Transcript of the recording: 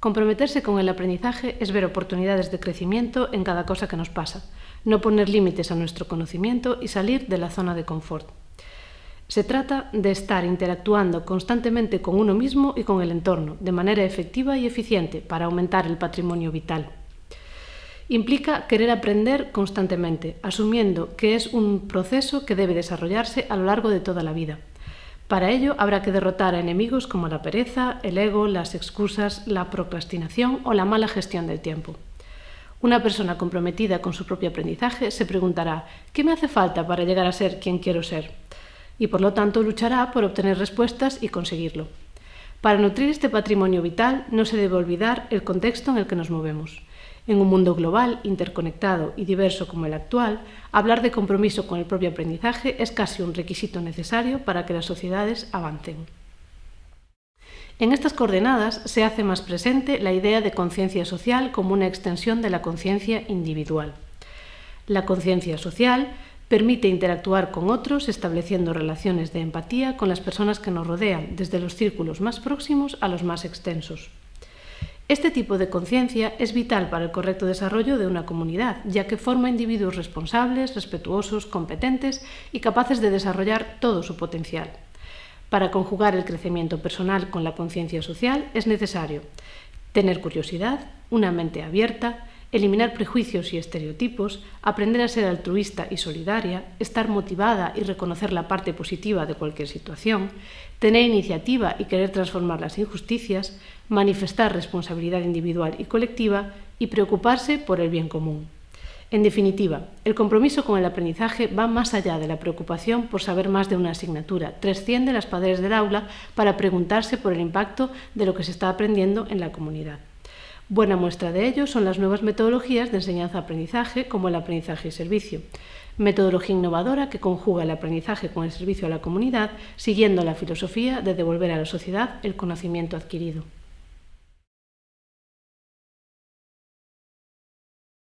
Comprometerse con el aprendizaje es ver oportunidades de crecimiento en cada cosa que nos pasa, no poner límites a nuestro conocimiento y salir de la zona de confort. Se trata de estar interactuando constantemente con uno mismo y con el entorno, de manera efectiva y eficiente, para aumentar el patrimonio vital. Implica querer aprender constantemente, asumiendo que es un proceso que debe desarrollarse a lo largo de toda la vida. Para ello habrá que derrotar a enemigos como la pereza, el ego, las excusas, la procrastinación o la mala gestión del tiempo. Una persona comprometida con su propio aprendizaje se preguntará ¿qué me hace falta para llegar a ser quien quiero ser? Y por lo tanto luchará por obtener respuestas y conseguirlo. Para nutrir este patrimonio vital no se debe olvidar el contexto en el que nos movemos. En un mundo global, interconectado y diverso como el actual, hablar de compromiso con el propio aprendizaje es casi un requisito necesario para que las sociedades avancen. En estas coordenadas se hace más presente la idea de conciencia social como una extensión de la conciencia individual. La conciencia social permite interactuar con otros estableciendo relaciones de empatía con las personas que nos rodean, desde los círculos más próximos a los más extensos. Este tipo de conciencia es vital para el correcto desarrollo de una comunidad, ya que forma individuos responsables, respetuosos, competentes y capaces de desarrollar todo su potencial. Para conjugar el crecimiento personal con la conciencia social es necesario tener curiosidad, una mente abierta, eliminar prejuicios y estereotipos, aprender a ser altruista y solidaria, estar motivada y reconocer la parte positiva de cualquier situación, tener iniciativa y querer transformar las injusticias, manifestar responsabilidad individual y colectiva y preocuparse por el bien común. En definitiva, el compromiso con el aprendizaje va más allá de la preocupación por saber más de una asignatura, trasciende las paredes del aula para preguntarse por el impacto de lo que se está aprendiendo en la comunidad. Buena muestra de ello son las nuevas metodologías de enseñanza-aprendizaje como el aprendizaje y servicio, metodología innovadora que conjuga el aprendizaje con el servicio a la comunidad, siguiendo la filosofía de devolver a la sociedad el conocimiento adquirido.